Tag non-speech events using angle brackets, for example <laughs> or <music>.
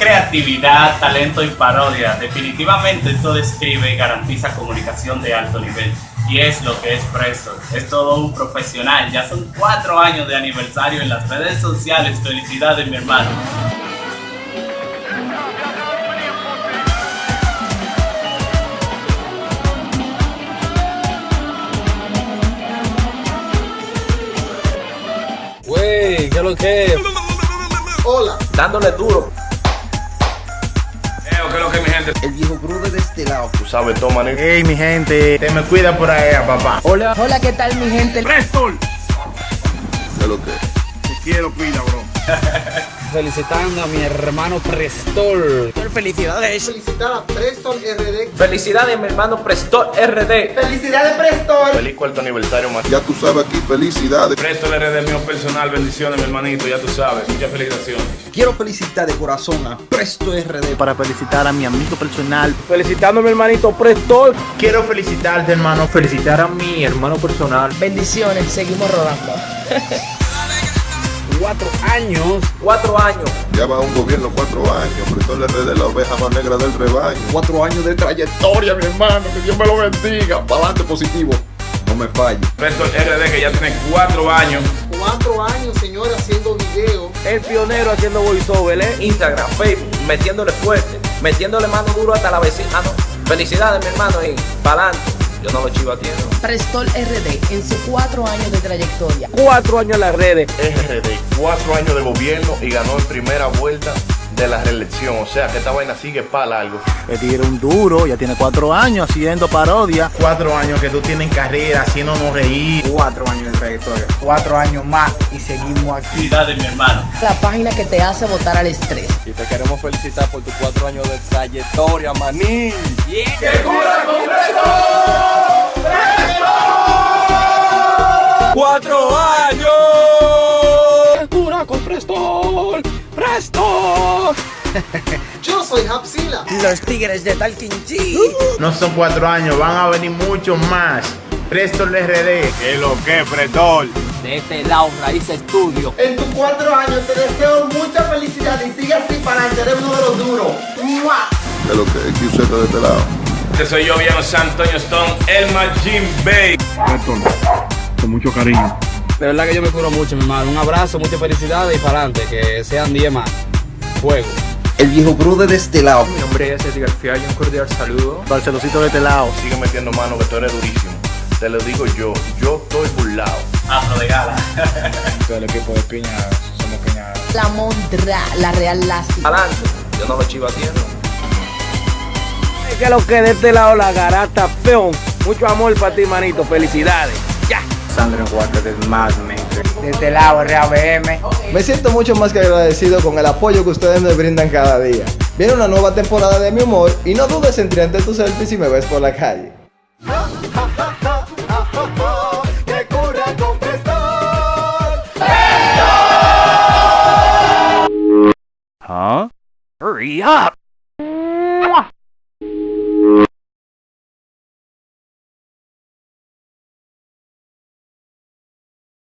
Creatividad, talento y parodia. Definitivamente esto describe y garantiza comunicación de alto nivel. Y es lo que es Presto. Es todo un profesional. Ya son cuatro años de aniversario en las redes sociales. Felicidades, mi hermano. Wey, ¿qué es lo que es? Hola, Dándole duro. ¿Qué es lo que mi gente? el viejo Brude de este lado. Tú sabes, toma, ¿no? Hey, mi gente, te me cuida por ahí, papá. Hola, ¿qué tal mi gente? ¡Prestol! ¿Qué es lo que? Te quiero, cuida, bro. <laughs> Felicitando a mi hermano Prestol. Felicidades. Felicitar a Preston RD. Felicidades, mi hermano Prestol RD. ¡Felicidades, Preston! Feliz cuarto aniversario, man. Ya tú sabes aquí, felicidades. Prestol RD mío personal, bendiciones, mi hermanito, ya tú sabes. Muchas felicitaciones. Quiero felicitar de corazón a Presto RD. Para felicitar a mi amigo personal. Felicitando a mi hermanito Prestol. Quiero felicitarte, hermano. Felicitar a mi hermano personal. Bendiciones, seguimos rodando. <laughs> Cuatro años. Cuatro años. Ya va un gobierno cuatro años. Preston RD, la oveja más negra del rebaño. Cuatro años de trayectoria, mi hermano. Que Dios me lo bendiga. Para adelante positivo. No me falle. Prestol RD que ya tiene cuatro años. Cuatro años, señor, haciendo video. El pionero haciendo voiceover, ¿eh? Instagram, Facebook, metiéndole fuerte, metiéndole mano duro hasta la vecina. Ah, no. Felicidades, mi hermano, y pa'lante. Yo no lo chivateando. Prestol RD en sus cuatro años de trayectoria. Cuatro años en las redes. RD, cuatro años de gobierno y ganó en primera vuelta de la reelección. O sea que esta vaina sigue para largo. El tigre un duro, ya tiene cuatro años haciendo parodia. Cuatro años que tú tienes en carrera, haciéndonos reír. Cuatro años de trayectoria. Cuatro años más y seguimos aquí. Felicidades, mi hermano. La página que te hace votar al estrés. Y te queremos felicitar por tus cuatro años de trayectoria, manín. ¡Cuatro años! ¡Cura con Prestol! ¡Prestol! <laughs> Yo soy Hapsila. Los tigres de Talquinchi. No son cuatro años, van a venir muchos más. Presto el RD. ¿Qué es lo que, Prestol? De este lado, Raíz Estudio. En tus cuatro años te deseo mucha felicidad y sigue así para eres uno de los duros. ¡Mua! ¿Qué es lo que es? De este lado. Este soy yo, Viano San Antonio Stone, el Majin Bay. Prestol, con mucho cariño. De verdad que yo me curo mucho, mi hermano. Un abrazo, muchas felicidades y para adelante. Que sean 10 más. Fuego. El viejo Brude de este lado. Mi nombre es Edgar García y un cordial saludo. Barcelocito de este lado. Sigue metiendo mano que tú eres durísimo. Te lo digo yo, yo estoy burlado. Afro de gala. <laughs> Todo el equipo de Piña somos Piña. La Mondra, la Real Lazi. Adelante. Yo no lo chivateando. Que lo que de este lado la garata peón. Mucho amor para ti, manito. Felicidades. Sandro Huarte del Mad De este lado, RABM. Me siento mucho más que agradecido con el apoyo que ustedes me brindan cada día. Viene una nueva temporada de mi humor y no dudes en tirarte tu selfie si me ves por la calle. Huh? Hurry up!